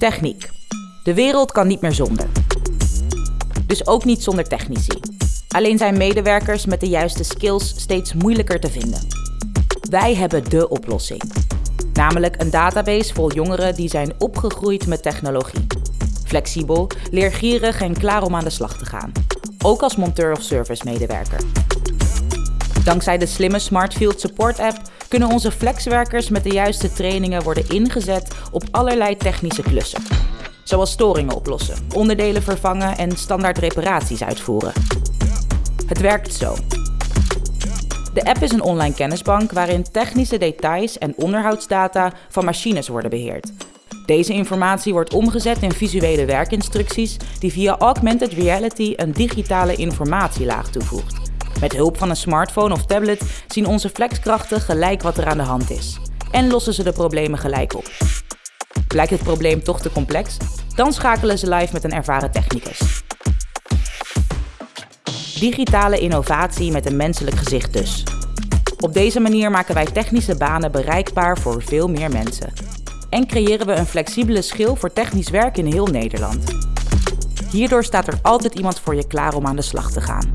Techniek. De wereld kan niet meer zonder. Dus ook niet zonder technici. Alleen zijn medewerkers met de juiste skills steeds moeilijker te vinden. Wij hebben de oplossing. Namelijk een database vol jongeren die zijn opgegroeid met technologie. Flexibel, leergierig en klaar om aan de slag te gaan. Ook als monteur of service medewerker. Dankzij de slimme Smartfield Support app kunnen onze flexwerkers met de juiste trainingen worden ingezet op allerlei technische klussen. Zoals storingen oplossen, onderdelen vervangen en standaard reparaties uitvoeren. Het werkt zo. De app is een online kennisbank waarin technische details en onderhoudsdata van machines worden beheerd. Deze informatie wordt omgezet in visuele werkinstructies die via augmented reality een digitale informatielaag toevoegt. Met hulp van een smartphone of tablet zien onze flexkrachten gelijk wat er aan de hand is. En lossen ze de problemen gelijk op. Blijkt het probleem toch te complex? Dan schakelen ze live met een ervaren technicus. Digitale innovatie met een menselijk gezicht dus. Op deze manier maken wij technische banen bereikbaar voor veel meer mensen. En creëren we een flexibele schil voor technisch werk in heel Nederland. Hierdoor staat er altijd iemand voor je klaar om aan de slag te gaan.